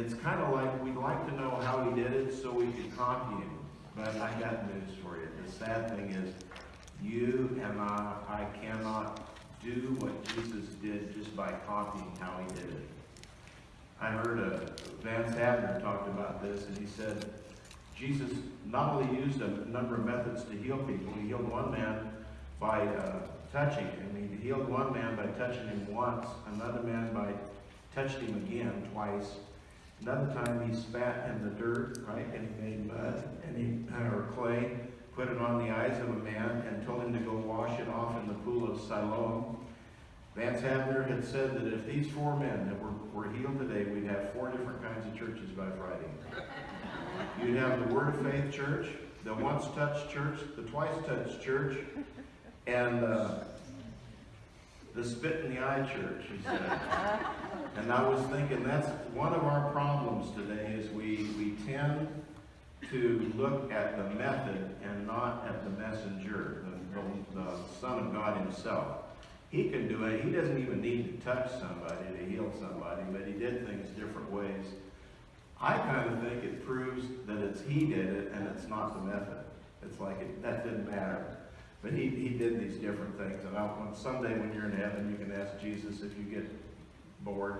it's kind of like we'd like to know how he did it so we could copy him. But I got news for you. The sad thing is, you and I, I cannot do what Jesus did just by copying how he did it. I heard uh, a, Vance Havner talked about this, and he said, Jesus not only used a number of methods to heal people, he healed one man by uh, touching him. He healed one man by touching him once, another man by touching him again twice, Another time he spat in the dirt, right, and he made mud and he or clay, put it on the eyes of a man, and told him to go wash it off in the pool of Siloam. Vance Havner had said that if these four men that were, were healed today, we'd have four different kinds of churches by Friday. You'd have the Word of Faith Church, the Once Touched Church, the Twice Touched Church, and uh, the Spit in the Eye Church, he said. and I was thinking that's one of our problems today is we, we tend to look at the method and not at the messenger, the, the, the Son of God himself. He can do it. He doesn't even need to touch somebody to heal somebody, but he did things different ways. I kind of think it proves that it's he did it and it's not the method. It's like it, that didn't matter. But he, he did these different things. And I, when, someday when you're in heaven, you can ask Jesus if you get bored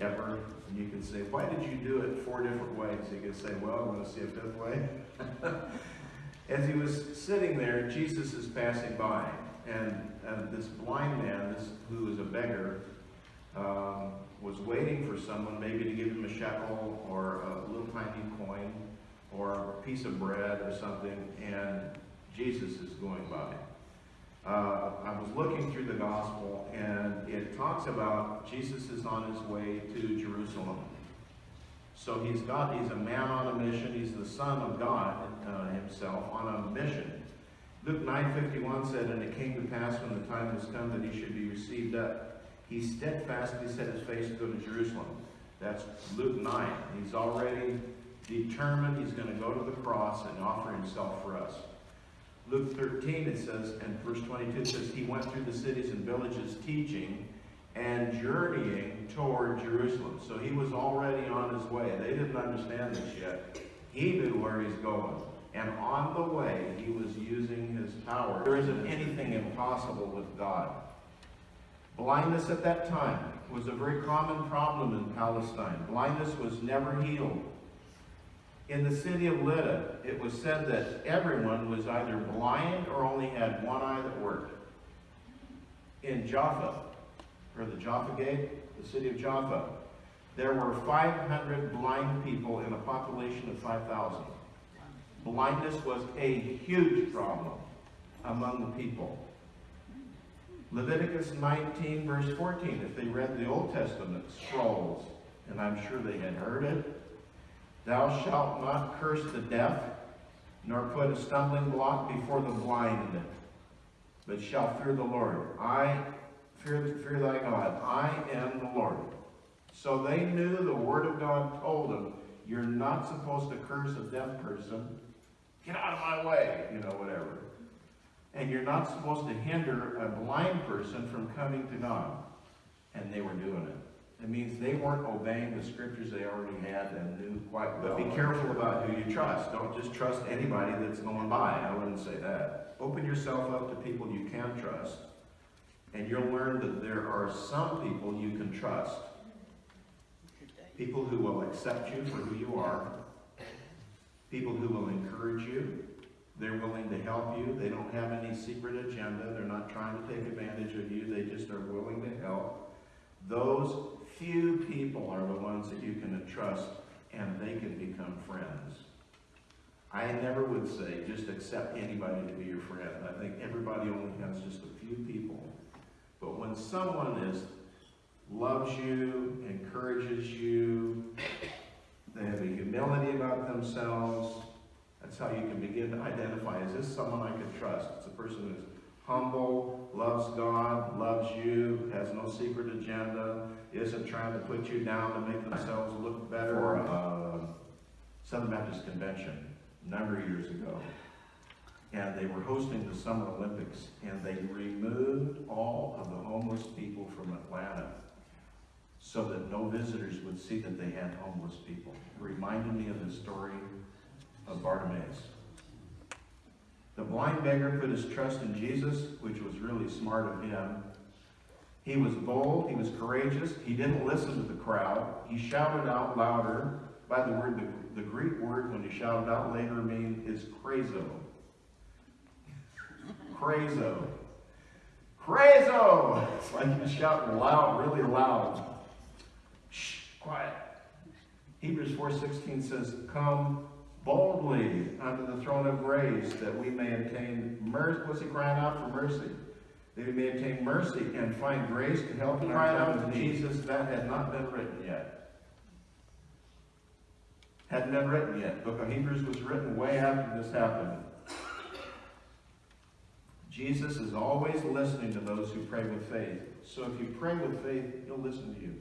ever. And you can say, why did you do it four different ways? He could say, well, I want to see a fifth way. As he was sitting there, Jesus is passing by. And, and this blind man, this who is a beggar, um, was waiting for someone maybe to give him a shekel or a little tiny coin or a piece of bread or something, and Jesus is going by. Uh, I was looking through the gospel, and it talks about Jesus is on his way to Jerusalem. So he's got, he's a man on a mission. He's the son of God uh, himself on a mission. Luke 9.51 said, And it came to pass when the time was come that he should be received up. He steadfastly set his face to go to Jerusalem. That's Luke 9. He's already determined he's going to go to the cross and offer himself for us. Luke 13, it says, and verse 22 it says, He went through the cities and villages teaching and journeying toward Jerusalem. So he was already on his way. They didn't understand this yet. He knew where he's going. And on the way, he was using his power. There isn't anything impossible with God. Blindness at that time was a very common problem in Palestine. Blindness was never healed. In the city of Lydda, it was said that everyone was either blind or only had one eye that worked. In Jaffa, or the Jaffa Gate, the city of Jaffa, there were 500 blind people in a population of 5,000. Blindness was a huge problem among the people. Leviticus 19, verse 14, if they read the Old Testament scrolls, and I'm sure they had heard it, Thou shalt not curse the deaf, nor put a stumbling block before the blind, but shalt fear the Lord. I fear, fear thy God. I am the Lord. So they knew the word of God told them, you're not supposed to curse a deaf person. Get out of my way, you know, whatever. And you're not supposed to hinder a blind person from coming to God. And they were doing it. It means they weren't obeying the scriptures they already had and knew quite well. But be careful about who you trust. Don't just trust anybody that's going by. I wouldn't say that. Open yourself up to people you can trust. And you'll learn that there are some people you can trust. People who will accept you for who you are. People who will encourage you. They're willing to help you. They don't have any secret agenda. They're not trying to take advantage of you. They just are willing to help. Those few people are the ones that you can trust and they can become friends. I never would say just accept anybody to be your friend. I think everybody only has just a few people. But when someone is loves you, encourages you, they have a humility about themselves, that's how you can begin to identify, is this someone I can trust? It's a person who's humble, loves God, loves you, has no secret agenda, isn't trying to put you down to make themselves look better. For uh, Southern Baptist Convention a number of years ago, and they were hosting the Summer Olympics, and they removed all of the homeless people from Atlanta so that no visitors would see that they had homeless people. It reminded me of the story of Bartimaeus. The blind beggar put his trust in Jesus, which was really smart of him. He was bold, he was courageous, he didn't listen to the crowd. He shouted out louder. By the word, the, the Greek word when he shouted out later mean is crazo. Crazo. Crazo! It's like he's shouting loud, really loud. Shh, quiet. Hebrews 4.16 says, Come boldly unto the throne of grace that we may obtain mercy. What's he crying out for mercy? That we may obtain mercy and find grace to help in our time out of to need. Jesus, that had not been written yet. Hadn't been written yet. Book of Hebrews was written way after this happened. Jesus is always listening to those who pray with faith. So if you pray with faith, he'll listen to you.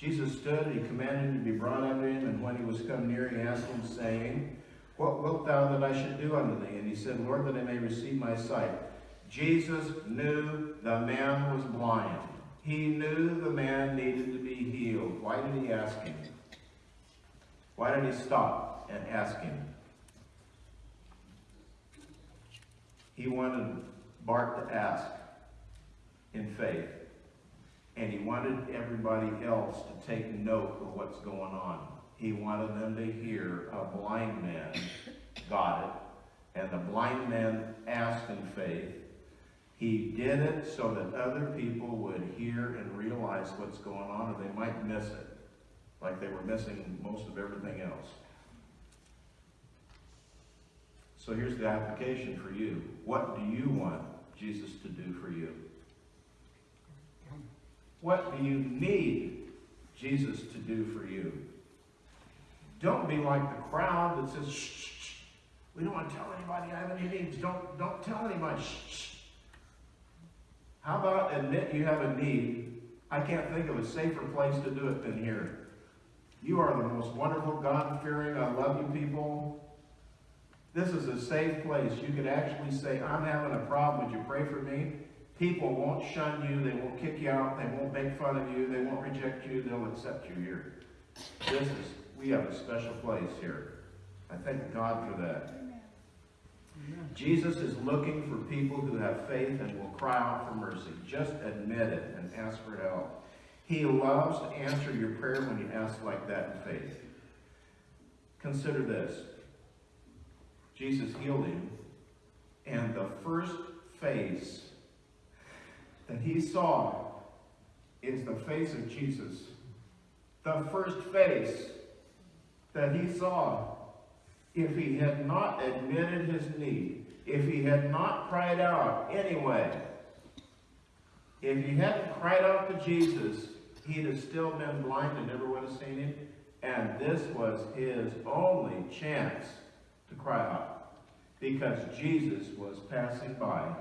Jesus stood, and he commanded him to be brought unto him, and when he was come near, he asked him, saying, What wilt thou that I should do unto thee? And he said, Lord, that I may receive my sight. Jesus knew the man was blind. He knew the man needed to be healed. Why did he ask him? Why did he stop and ask him? He wanted Bart to ask in faith. And he wanted everybody else to take note of what's going on. He wanted them to hear a blind man got it, and the blind man asked in faith. He did it so that other people would hear and realize what's going on, or they might miss it, like they were missing most of everything else. So here's the application for you. What do you want Jesus to do for you? What do you need Jesus to do for you? Don't be like the crowd that says, shh, shh, shh. We don't want to tell anybody I have any needs. Don't, don't tell anybody. Shh. How about admit you have a need? I can't think of a safer place to do it than here. You are the most wonderful, God-fearing, I love you people. This is a safe place. You could actually say, I'm having a problem. Would you pray for me? People won't shun you. They won't kick you out. They won't make fun of you. They won't reject you. They'll accept you here. This is, we have a special place here. I thank God for that. Jesus is looking for people who have faith and will cry out for mercy. Just admit it and ask for help. He loves to answer your prayer when you ask like that in faith. Consider this. Jesus healed him, and the first face that he saw is the face of Jesus. The first face that he saw, if he had not admitted his need, if he had not cried out anyway, if he hadn't cried out to Jesus, he'd have still been blind and never would have seen him. And this was his only chance to cry out because Jesus was passing by